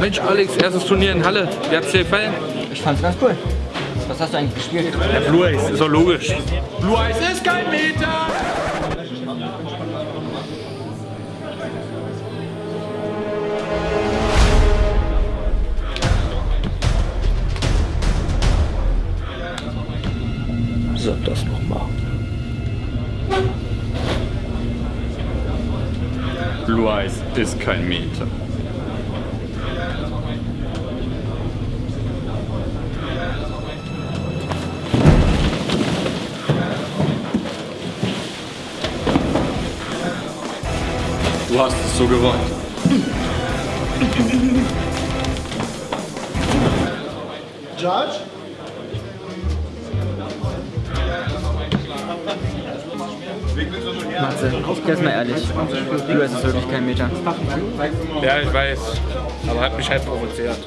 Mensch, Alex, erstes Turnier in Halle. Wie hat's dir gefallen? Ich fand's ganz cool. Was hast du eigentlich gespielt? Der Blue Eyes, ist doch logisch. Blue Eyes ist kein Meter! Sag das nochmal. Blue Eyes ist kein Meter. Du hast es so gewollt. Judge? Matze, jetzt mal ehrlich. Du, es ist wirklich kein Meter. Ja, ich weiß. Aber hat mich halt provoziert.